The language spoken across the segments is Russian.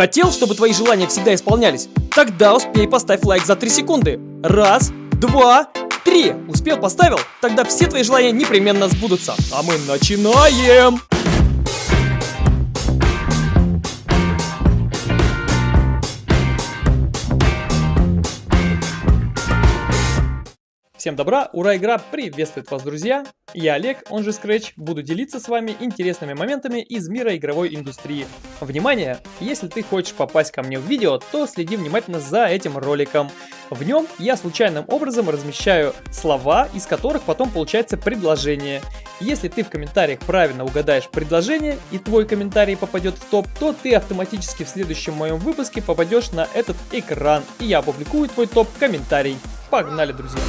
Хотел, чтобы твои желания всегда исполнялись? Тогда успей поставь лайк за 3 секунды. Раз, два, три. Успел, поставил? Тогда все твои желания непременно сбудутся. А мы начинаем! Всем добра, ура, игра приветствует вас, друзья! Я Олег, он же Scratch, буду делиться с вами интересными моментами из мира игровой индустрии. Внимание! Если ты хочешь попасть ко мне в видео, то следи внимательно за этим роликом. В нем я случайным образом размещаю слова, из которых потом получается предложение. Если ты в комментариях правильно угадаешь предложение и твой комментарий попадет в топ, то ты автоматически в следующем моем выпуске попадешь на этот экран, и я опубликую твой топ-комментарий. Погнали, друзья!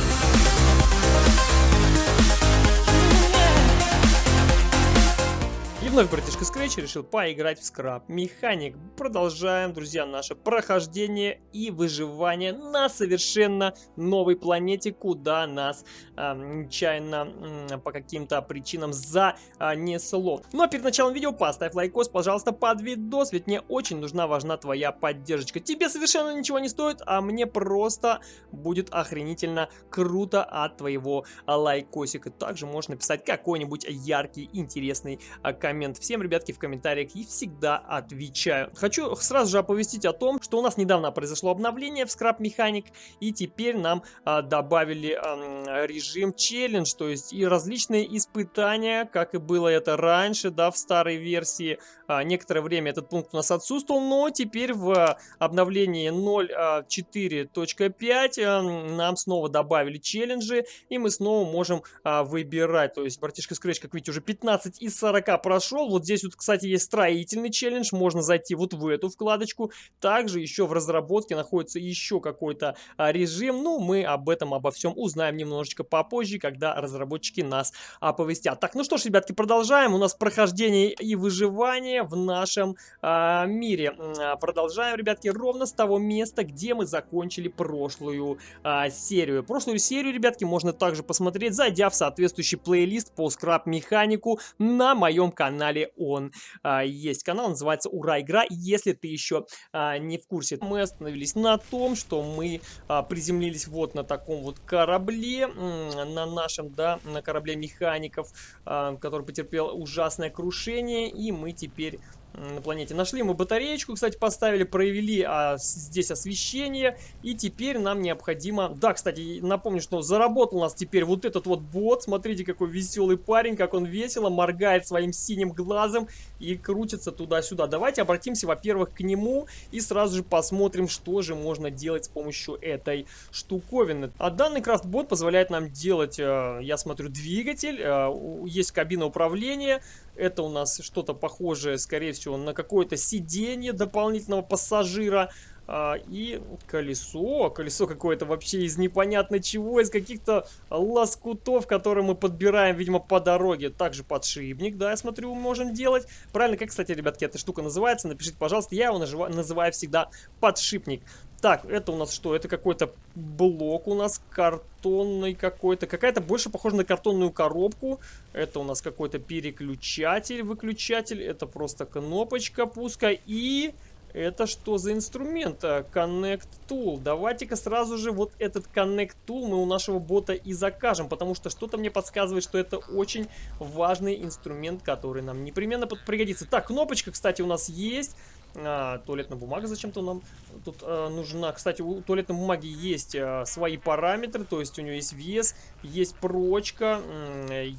Вновь братишка Scratch решил поиграть в скраб механик. Продолжаем, друзья, наше прохождение и выживание на совершенно новой планете, куда нас э, нечаянно э, по каким-то причинам занесло. Ну а перед началом видео поставь лайкос, пожалуйста, под видос, ведь мне очень нужна, важна твоя поддержка. Тебе совершенно ничего не стоит, а мне просто будет охренительно круто от твоего лайкосика. Также можешь написать какой-нибудь яркий, интересный а, комментарий коммент. Всем, ребятки, в комментариях и всегда отвечаю. Хочу сразу же оповестить о том, что у нас недавно произошло обновление в Scrap Mechanic, и теперь нам а, добавили а, режим челлендж, то есть и различные испытания, как и было это раньше, да, в старой версии. А, некоторое время этот пункт у нас отсутствовал, но теперь в обновлении 0.4.5 а, нам снова добавили челленджи, и мы снова можем а, выбирать. То есть, братишка Scratch, как видите, уже 15 из 40 прошел прошел. Вот здесь вот, кстати, есть строительный челлендж. Можно зайти вот в эту вкладочку. Также еще в разработке находится еще какой-то а, режим. Ну, мы об этом, обо всем узнаем немножечко попозже, когда разработчики нас оповестят. Так, ну что ж, ребятки, продолжаем. У нас прохождение и выживание в нашем а, мире. А, продолжаем, ребятки, ровно с того места, где мы закончили прошлую а, серию. Прошлую серию, ребятки, можно также посмотреть, зайдя в соответствующий плейлист по скраб-механику на моем канале канале он а, есть. Канал называется Ура Игра, если ты еще а, не в курсе. Мы остановились на том, что мы а, приземлились вот на таком вот корабле, на нашем, да, на корабле механиков, а, который потерпел ужасное крушение, и мы теперь на планете. Нашли мы батареечку, кстати, поставили, провели а, здесь освещение. И теперь нам необходимо... Да, кстати, напомню, что заработал у нас теперь вот этот вот бот. Смотрите, какой веселый парень, как он весело моргает своим синим глазом и крутится туда-сюда. Давайте обратимся, во-первых, к нему и сразу же посмотрим, что же можно делать с помощью этой штуковины. А данный крафтбот позволяет нам делать, э, я смотрю, двигатель. Э, есть кабина управления. Это у нас что-то похожее, скорее всего, на какое-то сиденье дополнительного пассажира. А, и колесо, колесо какое-то вообще из непонятно чего, из каких-то лоскутов, которые мы подбираем, видимо, по дороге. Также подшипник, да, я смотрю, можем делать. Правильно, как, кстати, ребятки, эта штука называется, напишите, пожалуйста, я его называю всегда подшипник. Так, это у нас что? Это какой-то блок у нас картонный какой-то. Какая-то больше похожа на картонную коробку. Это у нас какой-то переключатель, выключатель. Это просто кнопочка пуска. И это что за инструмент? А, Connect Tool. Давайте-ка сразу же вот этот Connect Tool мы у нашего бота и закажем, потому что что-то мне подсказывает, что это очень важный инструмент, который нам непременно пригодится. Так, кнопочка, кстати, у нас есть. А, туалетная бумага зачем-то нам тут а, нужна. Кстати, у туалетной бумаги есть а, свои параметры, то есть у нее есть вес, есть прочка,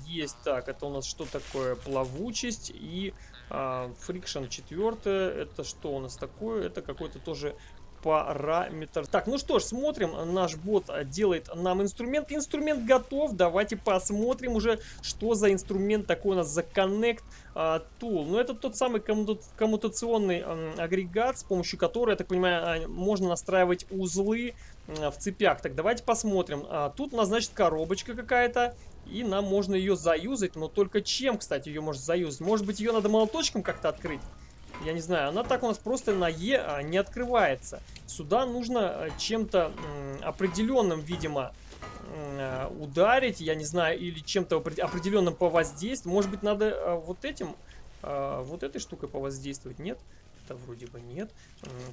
есть, так, это у нас что такое, плавучесть и фрикшн четвертое, это что у нас такое, это какой-то тоже параметр. Так, ну что ж, смотрим. Наш бот делает нам инструмент. Инструмент готов. Давайте посмотрим уже, что за инструмент такой у нас за Connect а, Tool. Ну, это тот самый комму коммутационный а, агрегат, с помощью которого, я так понимаю, а, можно настраивать узлы а, в цепях. Так, давайте посмотрим. А, тут у нас, значит, коробочка какая-то. И нам можно ее заюзать, но только чем, кстати, ее можно заюзать? Может быть, ее надо молоточком как-то открыть? Я не знаю, она так у нас просто на Е а, не открывается. Сюда нужно э, чем-то определенным, видимо, э, ударить, я не знаю, или чем-то определенным повоздействовать. Может быть, надо э, вот этим, вот этой штукой повоздействовать, нет? Это вроде бы нет.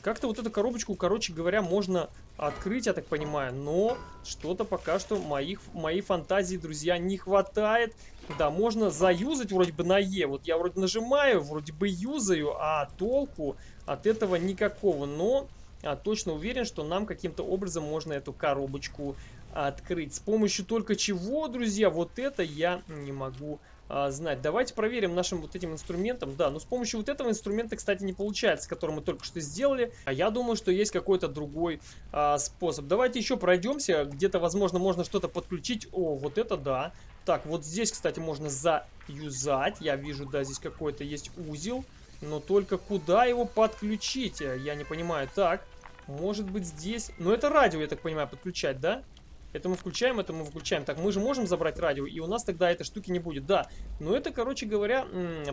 Как-то вот эту коробочку, короче говоря, можно открыть, я так понимаю. Но что-то пока что моих, моей фантазии, друзья, не хватает. Да, можно заюзать вроде бы на Е. Вот я вроде нажимаю, вроде бы юзаю, а толку от этого никакого. Но а, точно уверен, что нам каким-то образом можно эту коробочку открыть. С помощью только чего, друзья, вот это я не могу а, знать. Давайте проверим нашим вот этим инструментом. Да, но с помощью вот этого инструмента, кстати, не получается, который мы только что сделали. А я думаю, что есть какой-то другой а, способ. Давайте еще пройдемся. Где-то, возможно, можно что-то подключить. О, вот это да. Так, вот здесь, кстати, можно заюзать. Я вижу, да, здесь какой-то есть узел. Но только куда его подключить? Я не понимаю. Так, может быть здесь... Ну, это радио, я так понимаю, подключать, да? Это мы включаем, это мы выключаем. Так, мы же можем забрать радио, и у нас тогда этой штуки не будет. Да, но это, короче говоря,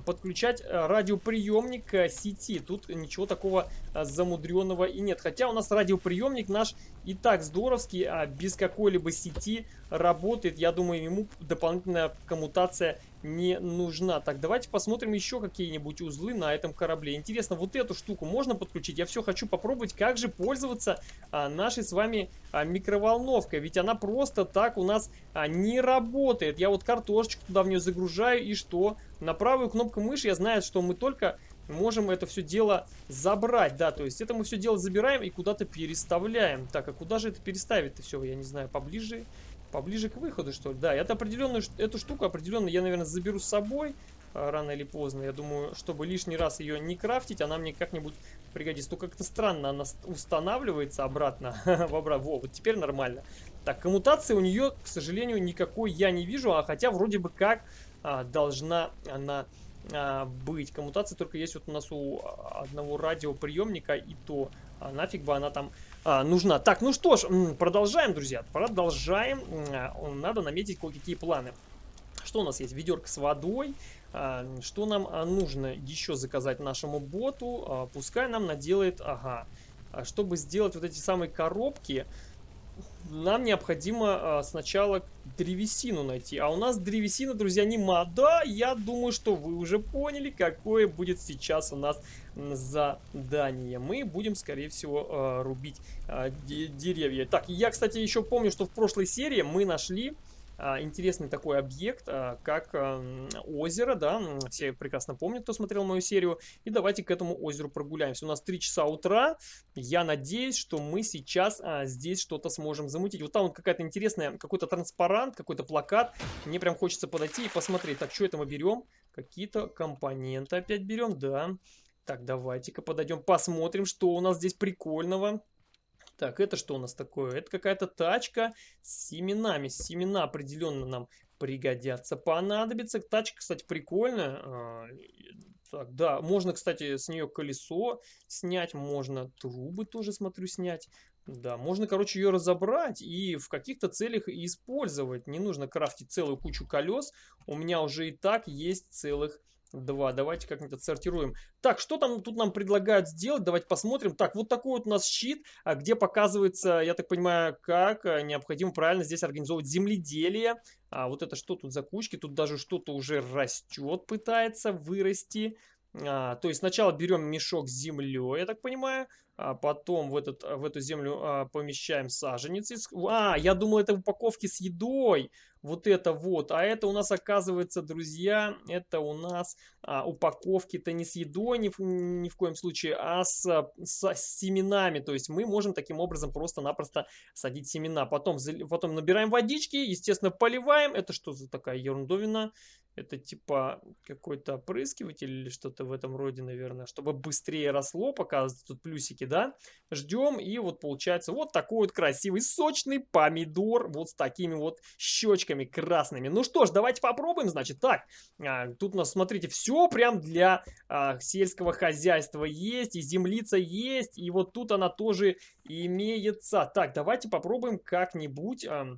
подключать э, радиоприемник к сети. Тут ничего такого э, замудренного и нет. Хотя у нас радиоприемник наш и так здоровский, а без какой-либо сети работает. Я думаю, ему дополнительная коммутация не нужна. Так, давайте посмотрим еще какие-нибудь узлы на этом корабле. Интересно, вот эту штуку можно подключить? Я все хочу попробовать, как же пользоваться а, нашей с вами а, микроволновкой. Ведь она просто так у нас а, не работает. Я вот картошечку туда в нее загружаю, и что? На правую кнопку мыши я знаю, что мы только можем это все дело забрать. Да, то есть это мы все дело забираем и куда-то переставляем. Так, а куда же это переставить-то все? Я не знаю, поближе Поближе к выходу, что ли? Да, это определенную, эту штуку определенно я, наверное, заберу с собой а, рано или поздно. Я думаю, чтобы лишний раз ее не крафтить, она мне как-нибудь пригодится. Только как-то странно она устанавливается обратно. Во, вот теперь нормально. Так, коммутации у нее, к сожалению, никакой я не вижу, а хотя вроде бы как а, должна она а, быть. Коммутация только есть вот у нас у одного радиоприемника, и то а нафиг бы она там а, нужна. Так, ну что ж, продолжаем, друзья. Продолжаем. А, надо наметить кое-какие планы. Что у нас есть? Ведерко с водой. А, что нам нужно еще заказать нашему боту? Пускай нам наделает... Ага. Чтобы сделать вот эти самые коробки, нам необходимо а, сначала древесину найти. А у нас древесина, друзья, нема. Да, я думаю, что вы уже поняли, какое будет сейчас у нас задание. Мы будем, скорее всего, а, рубить а, деревья. Так, я, кстати, еще помню, что в прошлой серии мы нашли интересный такой объект, а, как озеро, да, все прекрасно помнят, кто смотрел мою серию, и давайте к этому озеру прогуляемся. У нас 3 часа утра, я надеюсь, что мы сейчас а, здесь что-то сможем замутить. Вот там вот какая-то интересная, какой-то транспарант, какой-то плакат, мне прям хочется подойти и посмотреть. Так, что это мы берем? Какие-то компоненты опять берем, да. Так, давайте-ка подойдем, посмотрим, что у нас здесь прикольного. Так, это что у нас такое? Это какая-то тачка с семенами. Семена определенно нам пригодятся, понадобится. Тачка, кстати, прикольная. А, так, да, можно, кстати, с нее колесо снять, можно трубы тоже, смотрю, снять. Да, можно, короче, ее разобрать и в каких-то целях использовать. Не нужно крафтить целую кучу колес. У меня уже и так есть целых Два. Давайте как-нибудь отсортируем. Так, что там тут нам предлагают сделать? Давайте посмотрим. Так, вот такой вот у нас щит, а, где показывается, я так понимаю, как а, необходимо правильно здесь организовывать земледелие. А вот это что тут за кучки? Тут даже что-то уже растет, пытается вырасти. А, то есть сначала берем мешок с землей, я так понимаю, потом в, этот, в эту землю а, помещаем саженец. А, я думал, это упаковки с едой. Вот это вот. А это у нас, оказывается, друзья, это у нас а, упаковки-то не с едой ни в, ни в коем случае, а с, с семенами. То есть мы можем таким образом просто-напросто садить семена. Потом, потом набираем водички, естественно, поливаем. Это что за такая ерундовина? Это типа какой-то опрыскиватель или что-то в этом роде, наверное, чтобы быстрее росло, показывают тут плюсики, да? Ждем, и вот получается вот такой вот красивый сочный помидор, вот с такими вот щечками красными. Ну что ж, давайте попробуем, значит. Так, а, тут у нас, смотрите, все прям для а, сельского хозяйства есть, и землица есть, и вот тут она тоже имеется. Так, давайте попробуем как-нибудь... А,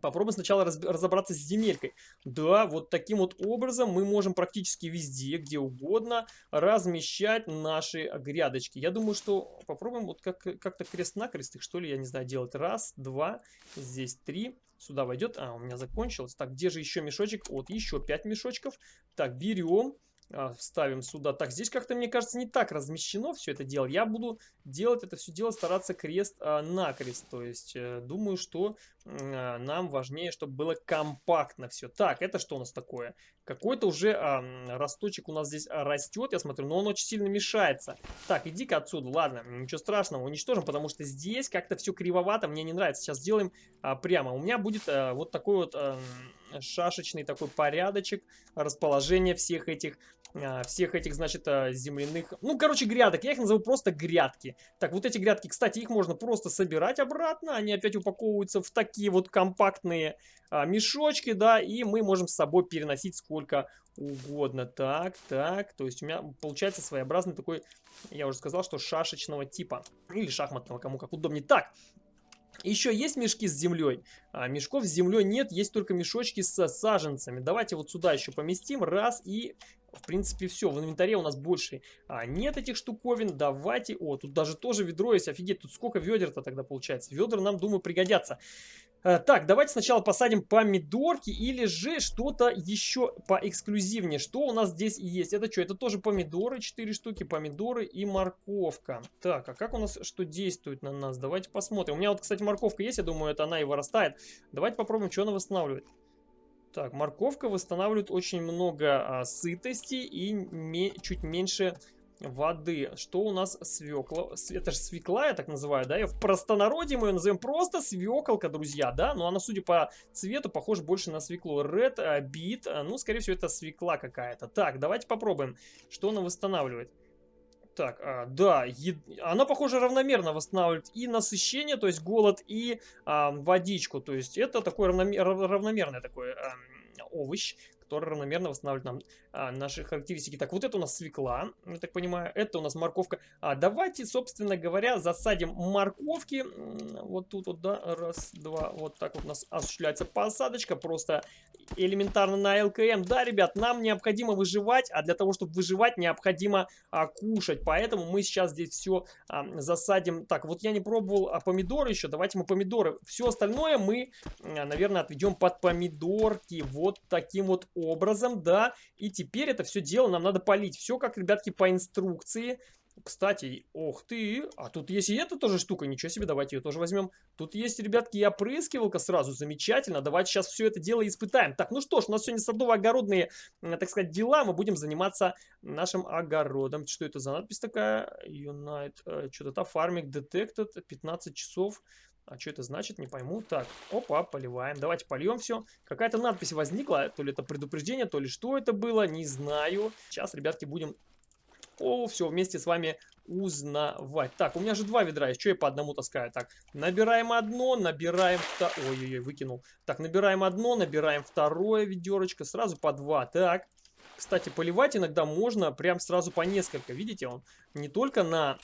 Попробуем сначала раз, разобраться с земелькой. Да, вот таким вот образом мы можем практически везде, где угодно, размещать наши грядочки. Я думаю, что попробуем вот как-то как крест-накрест их, что ли, я не знаю, делать. Раз, два, здесь три. Сюда войдет. А, у меня закончилось. Так, где же еще мешочек? Вот, еще пять мешочков. Так, берем. А, вставим сюда. Так, здесь как-то, мне кажется, не так размещено все это дело. Я буду делать это все дело, стараться крест-накрест. А, То есть, э, думаю, что э, нам важнее, чтобы было компактно все. Так, это что у нас такое? Какой-то уже а, росточек у нас здесь растет, я смотрю, но он очень сильно мешается. Так, иди-ка отсюда, ладно, ничего страшного, уничтожим, потому что здесь как-то все кривовато, мне не нравится. Сейчас сделаем а, прямо. У меня будет а, вот такой вот... А, шашечный такой порядочек расположения всех этих всех этих, значит, а, земляных, ну, короче, грядок, я их назову просто грядки. Так, вот эти грядки, кстати, их можно просто собирать обратно, они опять упаковываются в такие вот компактные а, мешочки, да, и мы можем с собой переносить сколько угодно. Так, так, то есть у меня получается своеобразный такой, я уже сказал, что шашечного типа, или шахматного, кому как удобнее. Так, еще есть мешки с землей? А, мешков с землей нет, есть только мешочки с саженцами. Давайте вот сюда еще поместим. Раз и... В принципе, все. В инвентаре у нас больше а, нет этих штуковин. Давайте... О, тут даже тоже ведро есть. Офигеть, тут сколько ведер-то тогда получается. Ведра нам, думаю, пригодятся. Э, так, давайте сначала посадим помидорки или же что-то еще поэксклюзивнее. Что у нас здесь есть? Это что? Это тоже помидоры, 4 штуки, помидоры и морковка. Так, а как у нас что действует на нас? Давайте посмотрим. У меня вот, кстати, морковка есть, я думаю, это она и вырастает. Давайте попробуем, что она восстанавливает. Так, морковка восстанавливает очень много а, сытости и чуть меньше воды. Что у нас свекла? Это же свекла, я так называю, да? И в простонародье мы ее назовем просто свеколка, друзья, да? Но она, судя по цвету, похожа больше на свеклу. Red uh, beet, uh, ну, скорее всего, это свекла какая-то. Так, давайте попробуем, что она восстанавливает. Так, а, да, ед... она, похоже, равномерно восстанавливает и насыщение, то есть голод, и а, водичку. То есть это такой равномер... равномерный такой а, овощ, который равномерно восстанавливает нам а, наши характеристики. Так, вот это у нас свекла, я так понимаю, это у нас морковка. А давайте, собственно говоря, засадим морковки. Вот тут вот, да, раз, два, вот так вот у нас осуществляется посадочка, просто элементарно на ЛКМ. Да, ребят, нам необходимо выживать, а для того, чтобы выживать, необходимо а, кушать. Поэтому мы сейчас здесь все а, засадим. Так, вот я не пробовал а, помидоры еще, давайте мы помидоры. Все остальное мы, а, наверное, отведем под помидорки. Вот таким вот образом, да. И теперь это все дело нам надо полить. Все как, ребятки, по инструкции. Кстати, ох ты, а тут есть и эта тоже штука, ничего себе, давайте ее тоже возьмем. Тут есть, ребятки, и опрыскивалка сразу, замечательно, давайте сейчас все это дело испытаем. Так, ну что ж, у нас сегодня садово-огородные, так сказать, дела, мы будем заниматься нашим огородом. Что это за надпись такая? Unite, э, что-то там, Farming Detected, 15 часов. А что это значит, не пойму. Так, опа, поливаем. Давайте польем все. Какая-то надпись возникла, то ли это предупреждение, то ли что это было, не знаю. Сейчас, ребятки, будем... О, все, вместе с вами узнавать. Так, у меня же два ведра есть, что я по одному таскаю? Так, набираем одно, набираем... Ой-ой-ой, выкинул. Так, набираем одно, набираем второе ведерочко, сразу по два. Так, кстати, поливать иногда можно прям сразу по несколько. Видите, он не только на,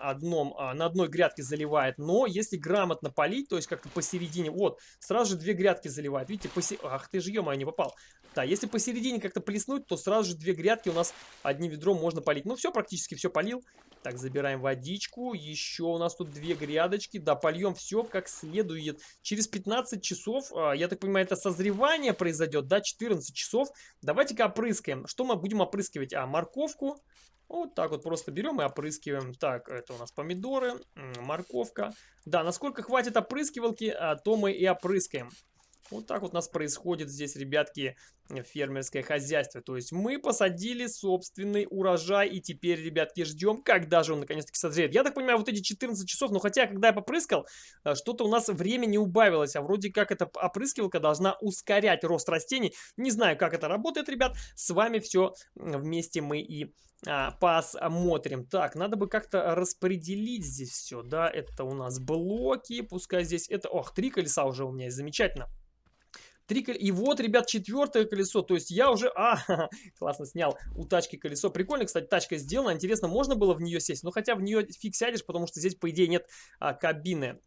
одном, а, на одной грядке заливает, но если грамотно полить, то есть как-то посередине, вот, сразу же две грядки заливает. Видите, посе... ах ты же, ё не попал. Да, если посередине как-то плеснуть, то сразу же две грядки у нас одним ведром можно полить. Ну все, практически все полил. Так, забираем водичку. Еще у нас тут две грядочки. Да, польем все как следует. Через 15 часов, а, я так понимаю, это созревание произойдет, да, 14 часов. Давайте-ка опрыскаем. Что мы будем опрыскивать? А, морковку. Вот так вот просто берем и опрыскиваем. Так, это у нас помидоры, морковка. Да, насколько хватит опрыскивалки, а, то мы и опрыскаем. Вот так вот у нас происходит здесь, ребятки, фермерское хозяйство. То есть мы посадили собственный урожай и теперь, ребятки, ждем, когда же он наконец-таки созреет. Я так понимаю, вот эти 14 часов, но хотя, когда я попрыскал, э, что-то у нас время не убавилось, а вроде как эта опрыскивалка должна ускорять рост растений. Не знаю, как это работает, ребят. С вами все вместе мы и а, посмотрим. Так, надо бы как-то распределить здесь все, да, это у нас блоки, пускай здесь это, ох, три колеса уже у меня замечательно. Три кол... И вот, ребят, четвертое колесо. То есть я уже... А, классно снял у тачки колесо. Прикольно, кстати, тачка сделана. Интересно, можно было в нее сесть? Но хотя в нее фиг сядешь, потому что здесь, по идее, нет а, кабины.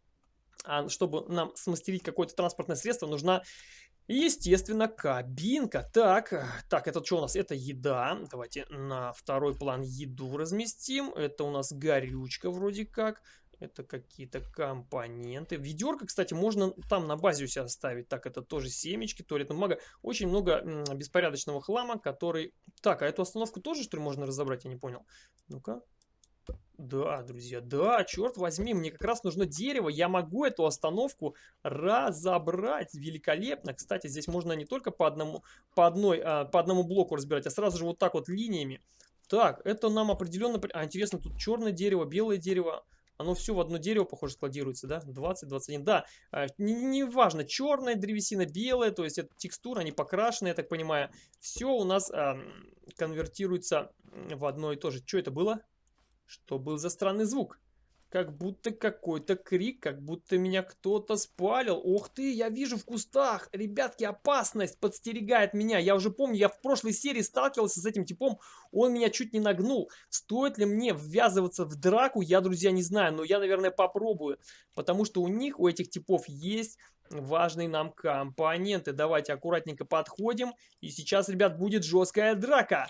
А чтобы нам смастерить какое-то транспортное средство, нужна Естественно, кабинка. Так, так, это что у нас? Это еда. Давайте на второй план еду разместим. Это у нас горючка вроде как. Это какие-то компоненты. Ведерко, кстати, можно там на базе у себя оставить. Так, это тоже семечки, туалетная бумага. Очень много беспорядочного хлама, который... Так, а эту остановку тоже, что ли, можно разобрать? Я не понял. Ну-ка. Да, друзья, да, черт возьми, мне как раз нужно дерево. Я могу эту остановку разобрать великолепно. Кстати, здесь можно не только по одному, по одной, а, по одному блоку разбирать, а сразу же вот так вот линиями. Так, это нам определенно... А, интересно, тут черное дерево, белое дерево. Оно все в одно дерево, похоже, складируется, да? 20, 21. Да, а, не, черная древесина, белая, то есть это текстура, они покрашены, я так понимаю. Все у нас а, конвертируется в одно и то же. Что это было? Что был за странный звук? Как будто какой-то крик, как будто меня кто-то спалил. Ох ты, я вижу в кустах. Ребятки, опасность подстерегает меня. Я уже помню, я в прошлой серии сталкивался с этим типом. Он меня чуть не нагнул. Стоит ли мне ввязываться в драку, я, друзья, не знаю. Но я, наверное, попробую. Потому что у них, у этих типов есть важные нам компоненты. Давайте аккуратненько подходим. И сейчас, ребят, будет жесткая драка.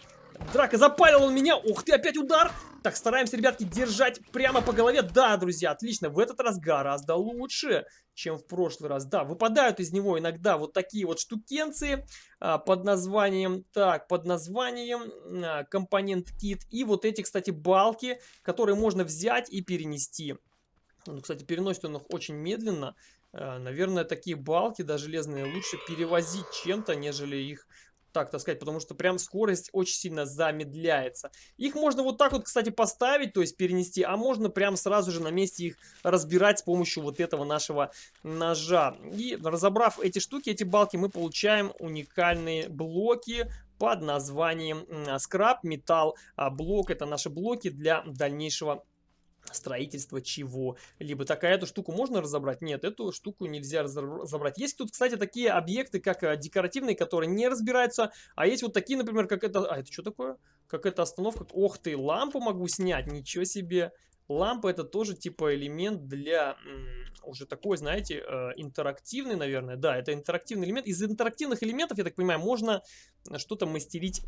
Драка, запалил он меня. Ух ты, опять удар. Так, стараемся, ребятки, держать прямо по голове. Да, друзья, отлично. В этот раз гораздо лучше, чем в прошлый раз. Да, выпадают из него иногда вот такие вот штукенции а, под названием, так, под названием а, компонент кит. И вот эти, кстати, балки, которые можно взять и перенести. Ну, кстати, переносит он их очень медленно. А, наверное, такие балки, да, железные, лучше перевозить чем-то, нежели их так, сказать, потому что прям скорость очень сильно замедляется. Их можно вот так вот, кстати, поставить, то есть перенести, а можно прям сразу же на месте их разбирать с помощью вот этого нашего ножа. И разобрав эти штуки, эти балки, мы получаем уникальные блоки под названием скраб, металл, а блок. Это наши блоки для дальнейшего строительство чего. Либо такая эту штуку можно разобрать? Нет, эту штуку нельзя разобрать. Есть тут, кстати, такие объекты, как э, декоративные, которые не разбираются. А есть вот такие, например, как это... А, это что такое? Как эта остановка? Ох ты, лампу могу снять, ничего себе. Лампа это тоже типа элемент для уже такой, знаете, э, интерактивный, наверное. Да, это интерактивный элемент. Из интерактивных элементов, я так понимаю, можно что-то мастерить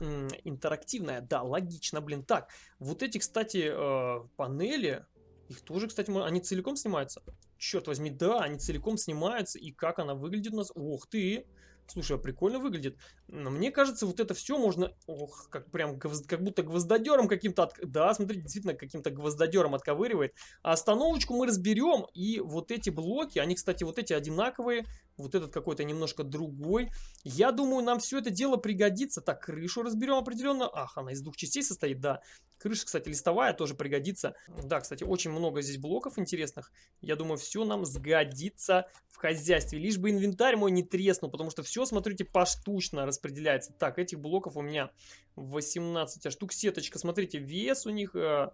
интерактивное. Да, логично, блин. Так, вот эти, кстати, э, панели, их тоже, кстати, они целиком снимаются. Черт возьми, да, они целиком снимаются. И как она выглядит у нас? Ух ты! Слушай, а прикольно выглядит. Мне кажется, вот это все можно... Ох, как прям как будто гвоздодером каким-то... От... Да, смотрите, действительно каким-то гвоздодером отковыривает. А остановочку мы разберем. И вот эти блоки, они, кстати, вот эти одинаковые. Вот этот какой-то немножко другой. Я думаю, нам все это дело пригодится. Так, крышу разберем определенно. Ах, она из двух частей состоит, да. Крыша, кстати, листовая тоже пригодится. Да, кстати, очень много здесь блоков интересных. Я думаю, все нам сгодится в хозяйстве. Лишь бы инвентарь мой не треснул, потому что все, смотрите, поштучно распределяется. Так, этих блоков у меня 18 а штук. Сеточка, смотрите, вес у них... Э,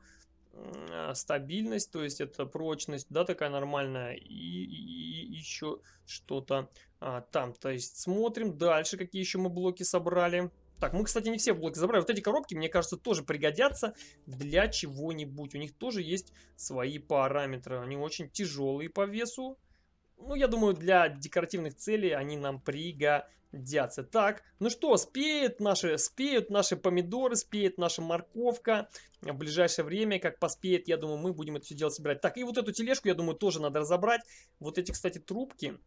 э, стабильность, то есть это прочность, да, такая нормальная, и, и, и еще что-то а, там. То есть смотрим дальше, какие еще мы блоки собрали. Так, мы, кстати, не все блоки забрали. Вот эти коробки, мне кажется, тоже пригодятся для чего-нибудь. У них тоже есть свои параметры. Они очень тяжелые по весу. Ну, я думаю, для декоративных целей они нам пригодятся. Так, ну что, спеют наши, спеют наши помидоры, спеет наша морковка. В ближайшее время, как поспеет, я думаю, мы будем это все дело собирать. Так, и вот эту тележку, я думаю, тоже надо разобрать. Вот эти, кстати, трубки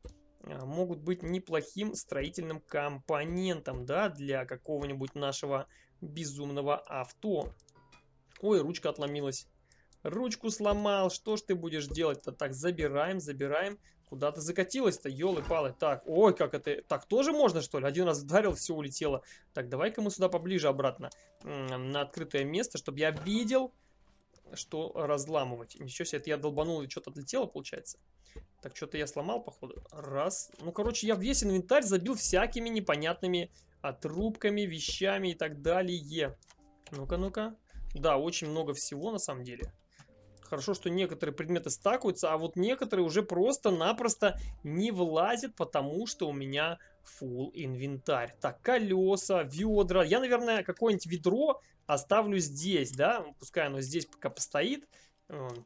а, могут быть неплохим строительным компонентом, да, для какого-нибудь нашего безумного авто. Ой, ручка отломилась. Ручку сломал, что ж ты будешь делать-то? Так, забираем, забираем. Куда ты закатилась-то, елы-палы. Так, ой, как это... Так тоже можно, что ли? Один раз ударил, все улетело. Так, давай-ка мы сюда поближе обратно. На открытое место, чтобы я видел, что разламывать. Ничего себе, это я долбанул и что-то отлетело, получается. Так, что-то я сломал, походу. Раз. Ну, короче, я весь инвентарь забил всякими непонятными отрубками, вещами и так далее. Ну-ка, ну-ка. Да, очень много всего на самом деле. Хорошо, что некоторые предметы стакаются, а вот некоторые уже просто-напросто не влазят, потому что у меня full инвентарь. Так, колеса, ведра. Я, наверное, какое-нибудь ведро оставлю здесь, да? Пускай оно здесь пока постоит.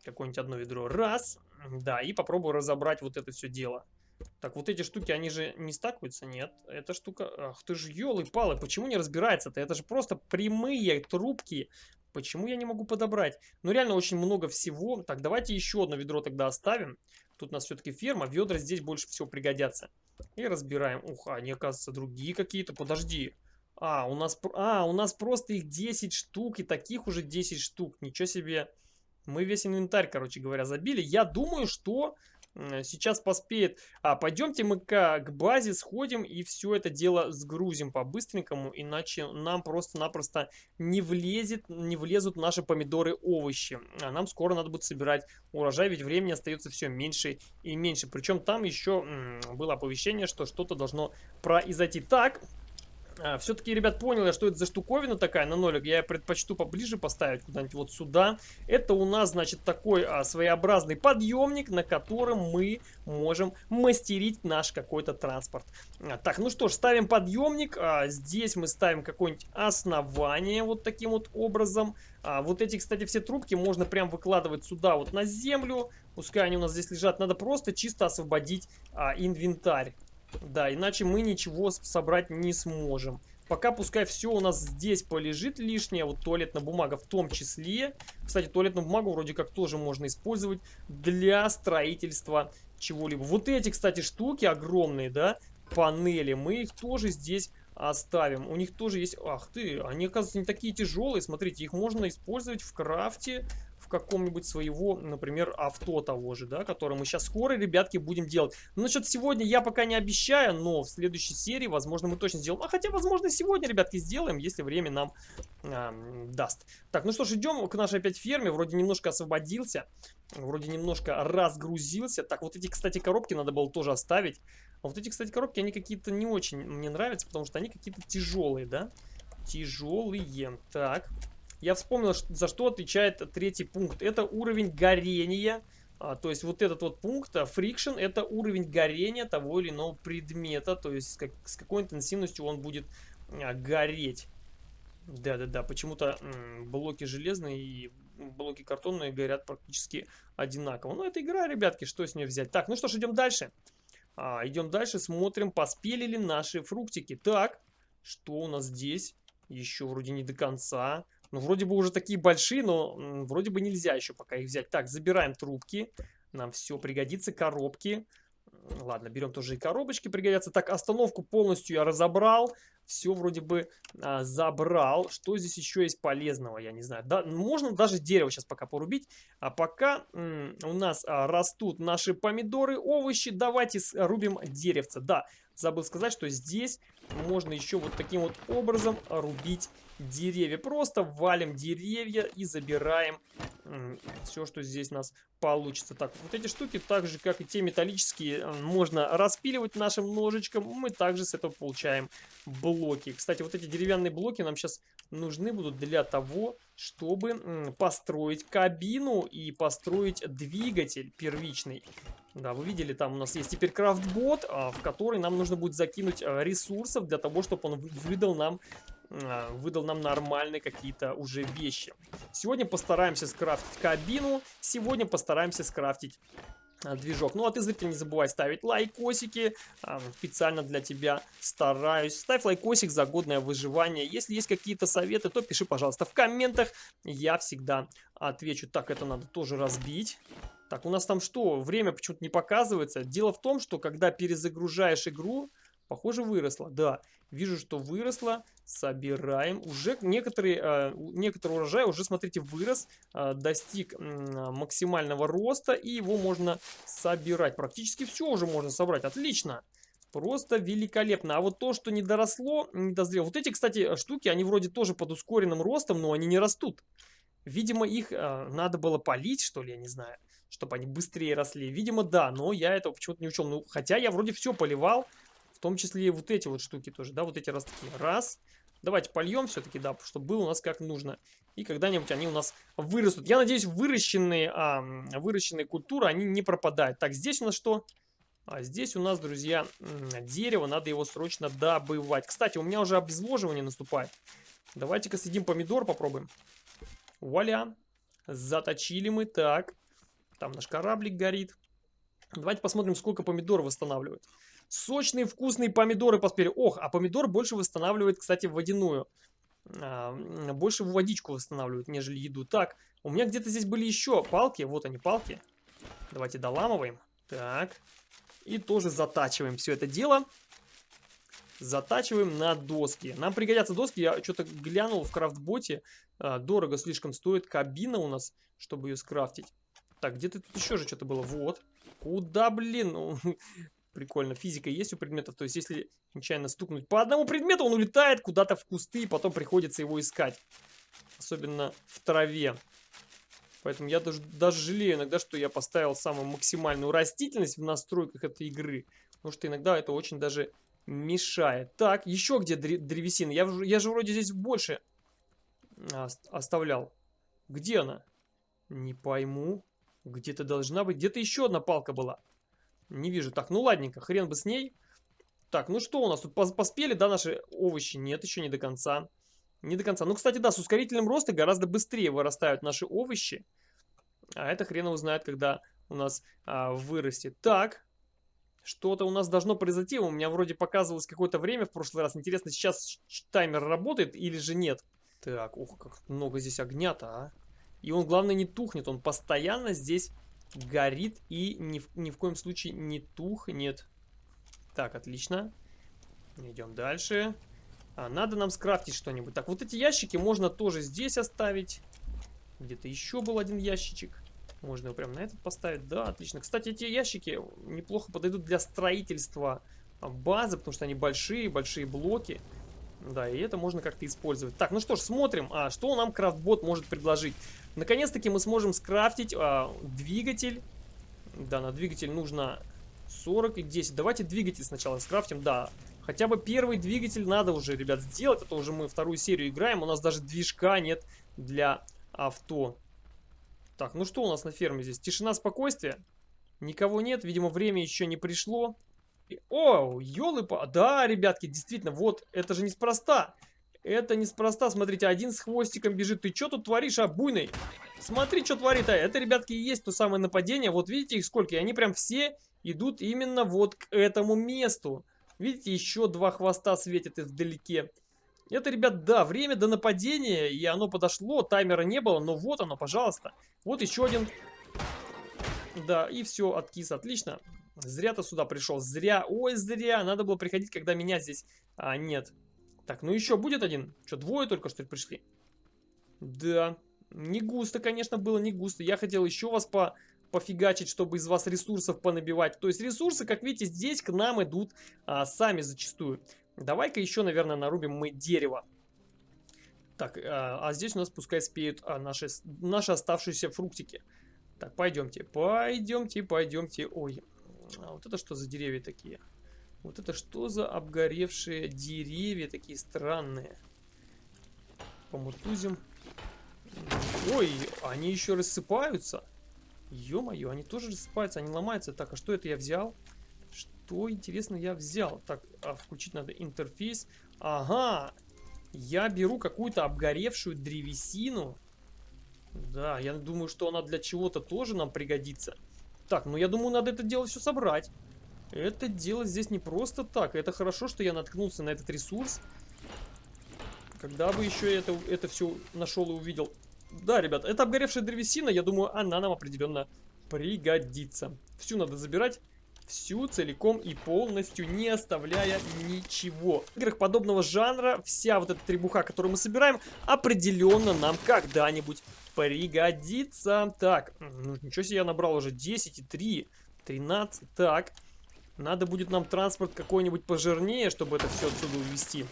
Какое-нибудь одно ведро. Раз. Да, и попробую разобрать вот это все дело. Так, вот эти штуки, они же не стакаются? Нет. Эта штука... Ах ты же, елы-палы, почему не разбирается-то? Это же просто прямые трубки Почему я не могу подобрать? Ну, реально очень много всего. Так, давайте еще одно ведро тогда оставим. Тут у нас все-таки ферма. Ведра здесь больше всего пригодятся. И разбираем. Ух, они, оказывается, другие какие-то. Подожди. А, у нас, а, у нас просто их 10 штук. И таких уже 10 штук. Ничего себе. Мы весь инвентарь, короче говоря, забили. Я думаю, что сейчас поспеет. А, пойдемте мы к, к базе сходим и все это дело сгрузим по-быстренькому, иначе нам просто-напросто не влезет, не влезут наши помидоры, овощи. А нам скоро надо будет собирать урожай, ведь времени остается все меньше и меньше. Причем там еще было оповещение, что что-то должно произойти. Так, а, Все-таки, ребят, понял я, что это за штуковина такая на нолик. Я предпочту поближе поставить куда-нибудь вот сюда. Это у нас, значит, такой а, своеобразный подъемник, на котором мы можем мастерить наш какой-то транспорт. А, так, ну что ж, ставим подъемник. А, здесь мы ставим какое-нибудь основание вот таким вот образом. А, вот эти, кстати, все трубки можно прям выкладывать сюда вот на землю. Пускай они у нас здесь лежат. Надо просто чисто освободить а, инвентарь. Да, иначе мы ничего собрать не сможем. Пока пускай все у нас здесь полежит лишнее, вот туалетная бумага в том числе. Кстати, туалетную бумагу вроде как тоже можно использовать для строительства чего-либо. Вот эти, кстати, штуки огромные, да, панели, мы их тоже здесь оставим. У них тоже есть... Ах ты, они, оказывается, не такие тяжелые. Смотрите, их можно использовать в крафте в каком-нибудь своего, например, авто того же, да, которое мы сейчас скоро, ребятки, будем делать. Ну, насчет сегодня я пока не обещаю, но в следующей серии, возможно, мы точно сделаем. А хотя, возможно, сегодня, ребятки, сделаем, если время нам э, даст. Так, ну что ж, идем к нашей опять ферме. Вроде немножко освободился, вроде немножко разгрузился. Так, вот эти, кстати, коробки надо было тоже оставить. А вот эти, кстати, коробки, они какие-то не очень мне нравятся, потому что они какие-то тяжелые, да? Тяжелые. Так. Я вспомнил, за что отвечает третий пункт. Это уровень горения. А, то есть вот этот вот пункт, а, friction, это уровень горения того или иного предмета. То есть как, с какой интенсивностью он будет а, гореть. Да-да-да, почему-то блоки железные и блоки картонные горят практически одинаково. Но это игра, ребятки, что с нее взять? Так, ну что ж, идем дальше. А, идем дальше, смотрим, поспели ли наши фруктики. Так, что у нас здесь? Еще вроде не до конца. Ну, вроде бы уже такие большие, но вроде бы нельзя еще пока их взять. Так, забираем трубки. Нам все пригодится. Коробки. Ладно, берем тоже и коробочки пригодятся. Так, остановку полностью я разобрал. Все вроде бы а, забрал. Что здесь еще есть полезного, я не знаю. Да, можно даже дерево сейчас пока порубить. А пока у нас а, растут наши помидоры, овощи, давайте рубим деревца. Да, забыл сказать, что здесь можно еще вот таким вот образом рубить деревья. Просто валим деревья и забираем все, что здесь у нас получится. Так, вот эти штуки, так же, как и те металлические, э, можно распиливать нашим ножичком. Мы также с этого получаем блоки. Кстати, вот эти деревянные блоки нам сейчас нужны будут для того, чтобы построить кабину и построить двигатель первичный. Да, вы видели, там у нас есть теперь крафтбот, а, в который нам нужно будет закинуть а, ресурсов для того, чтобы он выдал нам выдал нам нормальные какие-то уже вещи. Сегодня постараемся скрафтить кабину, сегодня постараемся скрафтить а, движок. Ну а ты, зритель, не забывай ставить лайкосики. А, специально для тебя стараюсь. Ставь лайкосик за годное выживание. Если есть какие-то советы, то пиши, пожалуйста, в комментах. Я всегда отвечу. Так, это надо тоже разбить. Так, у нас там что? Время почему-то не показывается. Дело в том, что когда перезагружаешь игру, Похоже, выросла. Да, вижу, что выросла. Собираем. Уже некоторые, э, некоторый урожай уже, смотрите, вырос. Э, достиг максимального роста. И его можно собирать. Практически все уже можно собрать. Отлично. Просто великолепно. А вот то, что не доросло, не дозрело. Вот эти, кстати, штуки, они вроде тоже под ускоренным ростом, но они не растут. Видимо, их э, надо было полить, что ли, я не знаю, чтобы они быстрее росли. Видимо, да, но я этого почему-то не учел. Ну, хотя я вроде все поливал, том числе и вот эти вот штуки тоже, да, вот эти ростки. Раз. Давайте польем все-таки, да, чтобы было у нас как нужно. И когда-нибудь они у нас вырастут. Я надеюсь, выращенные, а, выращенные культуры, они не пропадают. Так, здесь у нас что? А здесь у нас, друзья, дерево. Надо его срочно добывать. Кстати, у меня уже обезвоживание наступает. Давайте-ка съедим помидор, попробуем. Вуаля. Заточили мы. Так. Там наш кораблик горит. Давайте посмотрим, сколько помидор восстанавливает. Сочные вкусные помидоры поспели. Ох, а помидор больше восстанавливает, кстати, водяную. а, больше водичку восстанавливают, нежели еду. Так, у меня где-то здесь были еще палки. Вот они, палки. Давайте доламываем. Так. И тоже затачиваем все это дело. Затачиваем на доски. Нам пригодятся доски. Я что-то глянул в крафтботе. А, дорого слишком стоит кабина у нас, чтобы ее скрафтить. Так, где-то тут еще же что-то было. Вот. Куда, блин? Прикольно. Физика есть у предметов. То есть, если нечаянно стукнуть по одному предмету, он улетает куда-то в кусты, и потом приходится его искать. Особенно в траве. Поэтому я даже, даже жалею иногда, что я поставил самую максимальную растительность в настройках этой игры. Потому что иногда это очень даже мешает. Так, еще где древесина? Я, я же вроде здесь больше оставлял. Где она? Не пойму. Где-то должна быть. Где-то еще одна палка была. Не вижу. Так, ну ладненько, хрен бы с ней. Так, ну что у нас тут? Поспели, да, наши овощи? Нет, еще не до конца. Не до конца. Ну, кстати, да, с ускорителем роста гораздо быстрее вырастают наши овощи. А это хрен узнает, когда у нас а, вырастет. Так, что-то у нас должно произойти. У меня вроде показывалось какое-то время в прошлый раз. Интересно, сейчас таймер работает или же нет? Так, ух, как много здесь огня-то, а. И он, главное, не тухнет. Он постоянно здесь горит и ни в, ни в коем случае не тухнет. Так, отлично. Идем дальше. А, надо нам скрафтить что-нибудь. Так, вот эти ящики можно тоже здесь оставить. Где-то еще был один ящичек. Можно его прямо на этот поставить. Да, отлично. Кстати, эти ящики неплохо подойдут для строительства базы, потому что они большие, большие блоки. Да, и это можно как-то использовать. Так, ну что ж, смотрим, а, что нам крафтбот может предложить. Наконец-таки мы сможем скрафтить а, двигатель. Да, на двигатель нужно 40 и 10. Давайте двигатель сначала скрафтим. Да, хотя бы первый двигатель надо уже, ребят, сделать. Это уже мы вторую серию играем. У нас даже движка нет для авто. Так, ну что у нас на ферме здесь? Тишина, спокойствие? Никого нет, видимо, время еще не пришло. О, елы-па... Да, ребятки, действительно, вот, это же неспроста. Это неспроста, смотрите, один с хвостиком бежит. Ты что тут творишь, а, буйный? Смотри, что творит, а. Это, ребятки, и есть то самое нападение. Вот видите их сколько? И они прям все идут именно вот к этому месту. Видите, еще два хвоста светят вдалеке. Это, ребят, да, время до нападения, и оно подошло, таймера не было, но вот оно, пожалуйста. Вот еще один. Да, и все, откис, отлично. Зря ты сюда пришел, зря, ой, зря, надо было приходить, когда меня здесь а, нет. Так, ну еще будет один. Что, двое только, что ли, пришли? Да, не густо, конечно, было, не густо. Я хотел еще вас по пофигачить, чтобы из вас ресурсов понабивать. То есть ресурсы, как видите, здесь к нам идут а, сами зачастую. Давай-ка еще, наверное, нарубим мы дерево. Так, а, а здесь у нас пускай спеют а, наши, наши оставшиеся фруктики. Так, пойдемте, пойдемте, пойдемте. Ой, а вот это что за деревья такие? Вот это что за обгоревшие деревья такие странные? Помутузим. Ой, они еще рассыпаются. Ё-моё, они тоже рассыпаются, они ломаются. Так, а что это я взял? Что, интересно, я взял? Так, а включить надо интерфейс. Ага, я беру какую-то обгоревшую древесину. Да, я думаю, что она для чего-то тоже нам пригодится. Так, ну я думаю, надо это дело все собрать. Это дело здесь не просто так. Это хорошо, что я наткнулся на этот ресурс. Когда бы еще это, это все нашел и увидел. Да, ребят, это обгоревшая древесина. Я думаю, она нам определенно пригодится. Всю надо забирать всю целиком и полностью, не оставляя ничего. В играх подобного жанра вся вот эта требуха, которую мы собираем, определенно нам когда-нибудь пригодится. Так, ну, ничего себе я набрал уже 10 и 3, 13. Так, надо будет нам транспорт какой-нибудь пожирнее, чтобы это все отсюда увезти.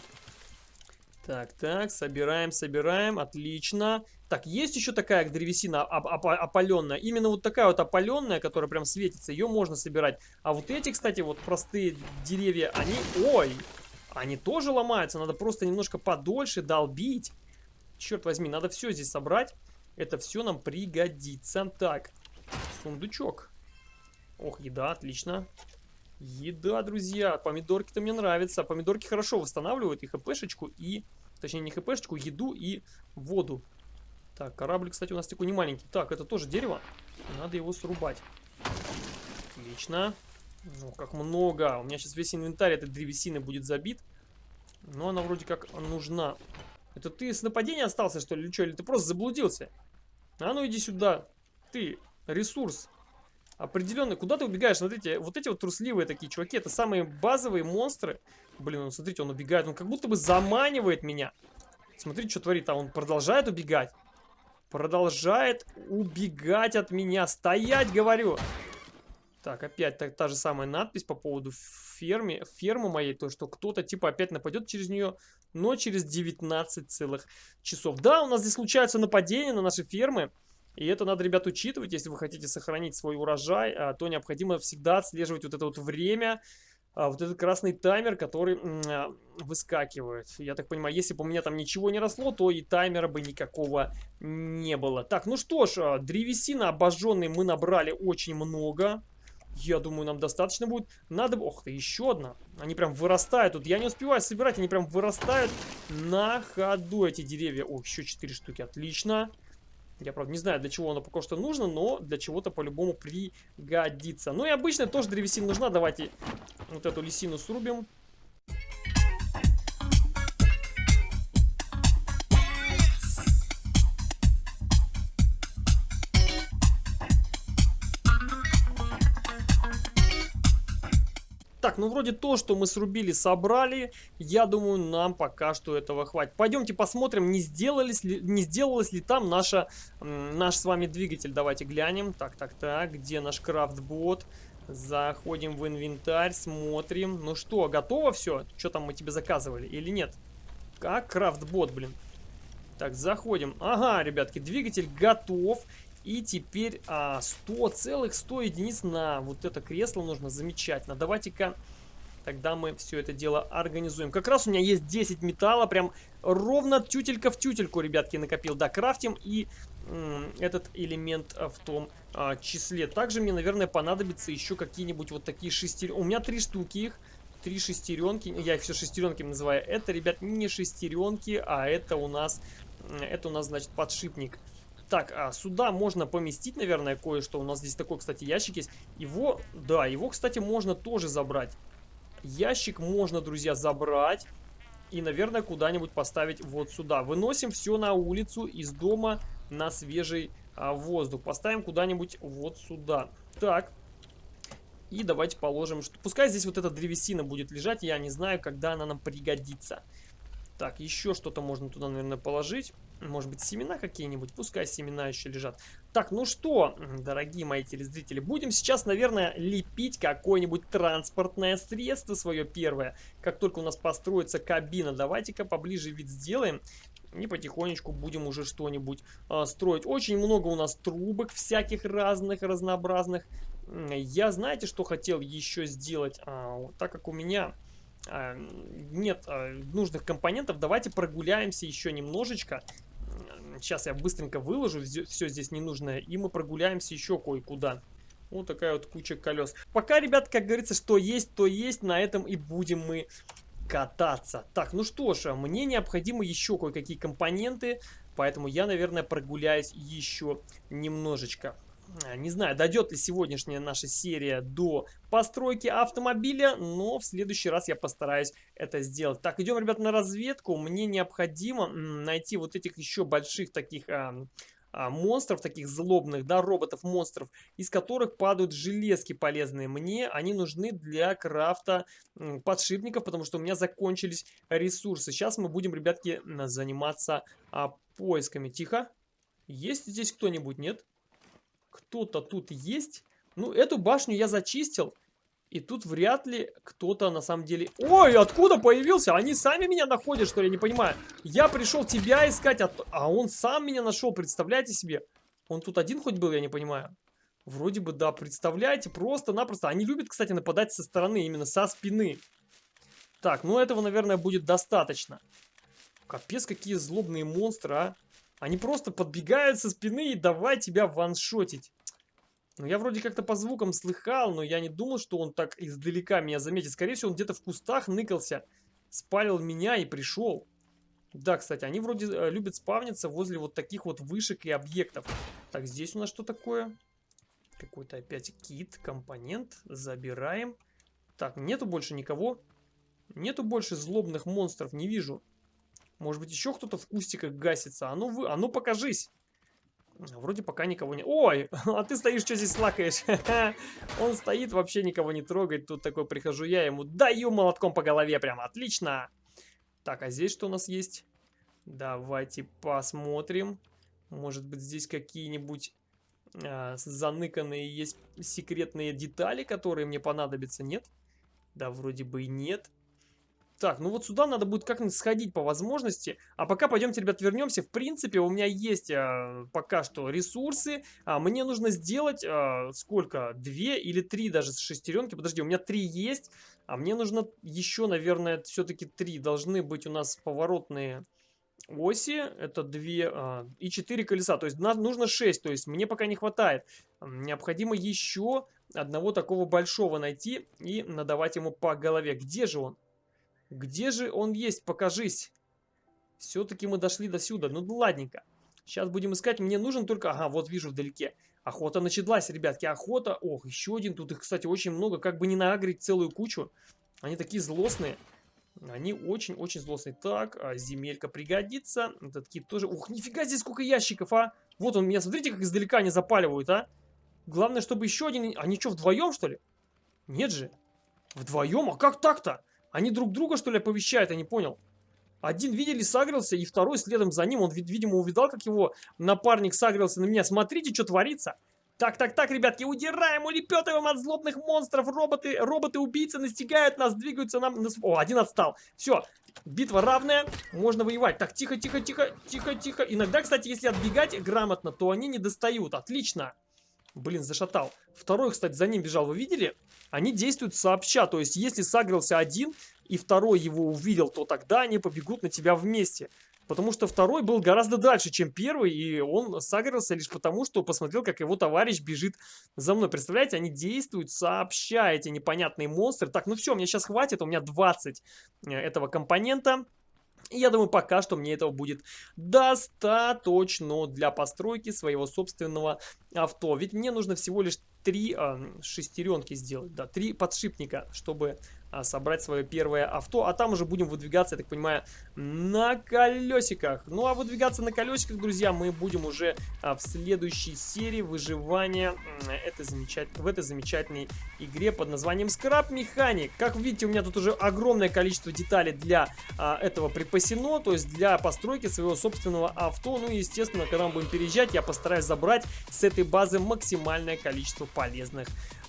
Так, так, собираем, собираем, отлично. Так, есть еще такая древесина оп оп опаленная. Именно вот такая вот опаленная, которая прям светится, ее можно собирать. А вот эти, кстати, вот простые деревья, они... Ой! Они тоже ломаются, надо просто немножко подольше долбить. Черт возьми, надо все здесь собрать. Это все нам пригодится. Так, сундучок. Ох, еда, отлично. Еда, друзья. Помидорки-то мне нравятся. Помидорки хорошо восстанавливают и хпшечку, и... Точнее, не хпшечку, еду и воду. Так, корабль, кстати, у нас такой не маленький. Так, это тоже дерево. Надо его срубать. Отлично. Ну, как много. У меня сейчас весь инвентарь этой древесины будет забит. Но она вроде как нужна. Это ты с нападения остался, что ли, или что? Или ты просто заблудился? А ну иди сюда. Ты, ресурс. Определенно, куда ты убегаешь? Смотрите, вот эти вот трусливые такие чуваки, это самые базовые монстры. Блин, ну смотрите, он убегает, он как будто бы заманивает меня. Смотрите, что творит, а он продолжает убегать. Продолжает убегать от меня. Стоять, говорю. Так, опять та, та же самая надпись по поводу фермы, фермы моей, то, что кто-то типа опять нападет через нее, но через 19 целых часов. Да, у нас здесь случаются нападения на наши фермы, и это надо, ребят, учитывать, если вы хотите сохранить свой урожай, а, то необходимо всегда отслеживать вот это вот время, а, вот этот красный таймер, который а, выскакивает. Я так понимаю, если бы у меня там ничего не росло, то и таймера бы никакого не было. Так, ну что ж, древесина обожженной мы набрали очень много. Я думаю, нам достаточно будет. Надо... Ох ты, еще одна. Они прям вырастают тут. Я не успеваю собирать, они прям вырастают на ходу, эти деревья. О, еще 4 штуки, отлично. Я, правда, не знаю, для чего оно пока что нужно, но для чего-то по-любому пригодится. Ну и обычно тоже древесина нужна. Давайте вот эту лисину срубим. Так, ну вроде то, что мы срубили, собрали. Я думаю, нам пока что этого хватит. Пойдемте посмотрим, не, сделались ли, не сделалось ли там наша, наш с вами двигатель. Давайте глянем. Так, так, так, где наш крафтбот? Заходим в инвентарь, смотрим. Ну что, готово все? Что там мы тебе заказывали или нет? Как крафтбот, блин. Так, заходим. Ага, ребятки, двигатель готов. И теперь а, 100 целых 100 единиц на вот это кресло нужно. Замечательно. Давайте-ка тогда мы все это дело организуем. Как раз у меня есть 10 металла. Прям ровно тютелька в тютельку, ребятки, накопил. Да, крафтим и этот элемент а, в том а, числе. Также мне, наверное, понадобится еще какие-нибудь вот такие шестеренки. У меня три штуки их. Три шестеренки. Я их все шестеренки называю. Это, ребят, не шестеренки, а это у нас... Это у нас, значит, подшипник. Так, а сюда можно поместить, наверное, кое-что. У нас здесь такой, кстати, ящик есть. Его, да, его, кстати, можно тоже забрать. Ящик можно, друзья, забрать. И, наверное, куда-нибудь поставить вот сюда. Выносим все на улицу из дома на свежий а, воздух. Поставим куда-нибудь вот сюда. Так. И давайте положим, что пускай здесь вот эта древесина будет лежать. Я не знаю, когда она нам пригодится. Так, еще что-то можно туда, наверное, положить. Может быть, семена какие-нибудь? Пускай семена еще лежат. Так, ну что, дорогие мои телезрители, будем сейчас, наверное, лепить какое-нибудь транспортное средство свое первое. Как только у нас построится кабина, давайте-ка поближе вид сделаем. И потихонечку будем уже что-нибудь а, строить. Очень много у нас трубок всяких разных, разнообразных. Я, знаете, что хотел еще сделать? А, так как у меня а, нет а, нужных компонентов, давайте прогуляемся еще немножечко. Сейчас я быстренько выложу все здесь ненужное, и мы прогуляемся еще кое-куда. Вот такая вот куча колес. Пока, ребят, как говорится, что есть, то есть, на этом и будем мы кататься. Так, ну что ж, мне необходимы еще кое-какие компоненты, поэтому я, наверное, прогуляюсь еще немножечко. А, не знаю, дойдет ли сегодняшняя наша серия до постройки автомобиля, но в следующий раз я постараюсь это сделать. Так, идем, ребят, на разведку. Мне необходимо найти вот этих еще больших таких... А, а, монстров, таких злобных, да, роботов-монстров, из которых падают железки полезные. Мне они нужны для крафта подшипников, потому что у меня закончились ресурсы. Сейчас мы будем, ребятки, заниматься а, поисками. Тихо. Есть здесь кто-нибудь, нет? Кто-то тут есть. Ну, эту башню я зачистил. И тут вряд ли кто-то на самом деле... Ой, откуда появился? Они сами меня находят, что ли? Я не понимаю. Я пришел тебя искать, а, а он сам меня нашел. Представляете себе? Он тут один хоть был, я не понимаю. Вроде бы да, представляете, просто-напросто. Они любят, кстати, нападать со стороны, именно со спины. Так, ну этого, наверное, будет достаточно. Капец, какие злобные монстры, а. Они просто подбегают со спины и давай тебя ваншотить. Ну, я вроде как-то по звукам слыхал, но я не думал, что он так издалека меня заметит. Скорее всего, он где-то в кустах ныкался, спалил меня и пришел. Да, кстати, они вроде э, любят спавниться возле вот таких вот вышек и объектов. Так, здесь у нас что такое? Какой-то опять кит, компонент. Забираем. Так, нету больше никого. Нету больше злобных монстров, не вижу. Может быть, еще кто-то в кустиках гасится? А ну, вы, а ну покажись. Вроде пока никого не... Ой, а ты стоишь, что здесь лакаешь? Он стоит, вообще никого не трогает. Тут такой прихожу я, ему даю молотком по голове прям. Отлично. Так, а здесь что у нас есть? Давайте посмотрим. Может быть, здесь какие-нибудь э, заныканные есть секретные детали, которые мне понадобятся, нет? Да, вроде бы и нет. Так, ну вот сюда надо будет как-нибудь сходить по возможности. А пока пойдемте, ребят, вернемся. В принципе, у меня есть а, пока что ресурсы. А, мне нужно сделать а, сколько? Две или три даже шестеренки. Подожди, у меня три есть. А мне нужно еще, наверное, все-таки три. Должны быть у нас поворотные оси. Это две а, и четыре колеса. То есть нужно шесть. То есть мне пока не хватает. Необходимо еще одного такого большого найти и надавать ему по голове. Где же он? Где же он есть? Покажись. Все-таки мы дошли до сюда. Ну, ладненько. Сейчас будем искать. Мне нужен только... Ага, вот вижу вдалеке. Охота началась, ребятки. Охота. Ох, еще один. Тут их, кстати, очень много. Как бы не нагреть целую кучу. Они такие злостные. Они очень-очень злостные. Так, а земелька пригодится. Этот кит тоже... Ух, нифига здесь сколько ящиков, а! Вот он меня, смотрите, как издалека они запаливают, а! Главное, чтобы еще один... Они что, вдвоем, что ли? Нет же. Вдвоем? А как так-то? Они друг друга, что ли, оповещают? Я не понял. Один, видели, сагрился, и второй следом за ним. Он, видимо, увидал, как его напарник сагрился на меня. Смотрите, что творится. Так, так, так, ребятки, удираем, улепетываем от злобных монстров. Роботы, роботы-убийцы настигают нас, двигаются нам... На... О, один отстал. Все, битва равная, можно воевать. Так, тихо, тихо, тихо, тихо, тихо. Иногда, кстати, если отбегать грамотно, то они не достают. Отлично. Блин, зашатал. Второй, кстати, за ним бежал, вы видели? Они действуют сообща, то есть если сагрился один и второй его увидел, то тогда они побегут на тебя вместе. Потому что второй был гораздо дальше, чем первый, и он сагрился лишь потому, что посмотрел, как его товарищ бежит за мной. Представляете, они действуют сообща, эти непонятные монстры. Так, ну все, мне сейчас хватит, у меня 20 э, этого компонента. Я думаю, пока что мне этого будет достаточно для постройки своего собственного авто. Ведь мне нужно всего лишь три э, шестеренки сделать, да, три подшипника, чтобы собрать свое первое авто, а там уже будем выдвигаться, я так понимаю, на колесиках. Ну а выдвигаться на колесиках, друзья, мы будем уже а, в следующей серии выживания этой замечат... в этой замечательной игре под названием Scrap Mechanic. Как видите, у меня тут уже огромное количество деталей для а, этого припасено, то есть для постройки своего собственного авто. Ну естественно, когда мы будем переезжать, я постараюсь забрать с этой базы максимальное количество полезных а,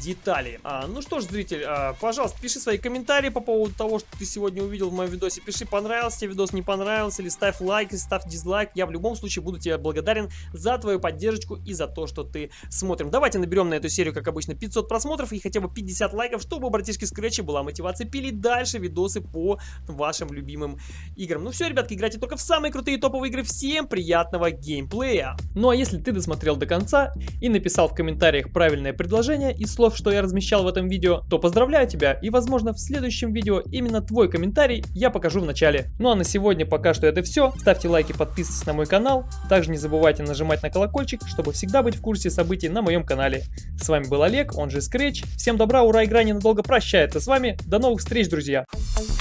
детали. А, ну что ж, зритель, а, пожалуйста, пиши свои комментарии по поводу того, что ты сегодня увидел в моем видосе. Пиши, понравился тебе видос, не понравился, или ставь лайк, или ставь дизлайк. Я в любом случае буду тебе благодарен за твою поддержку и за то, что ты смотрим. Давайте наберем на эту серию, как обычно, 500 просмотров и хотя бы 50 лайков, чтобы у братишки Скретча была мотивация пилить дальше видосы по вашим любимым играм. Ну все, ребятки, играйте только в самые крутые топовые игры. Всем приятного геймплея! Ну а если ты досмотрел до конца и написал в комментариях правильное предложение, предложения из слов, что я размещал в этом видео, то поздравляю тебя и возможно в следующем видео именно твой комментарий я покажу в начале. Ну а на сегодня пока что это все. Ставьте лайки, подписывайтесь на мой канал. Также не забывайте нажимать на колокольчик, чтобы всегда быть в курсе событий на моем канале. С вами был Олег, он же Scratch. Всем добра, ура, игра ненадолго прощается с вами. До новых встреч, друзья!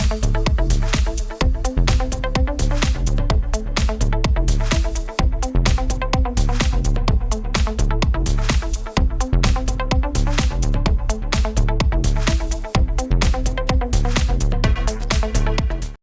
Thank you.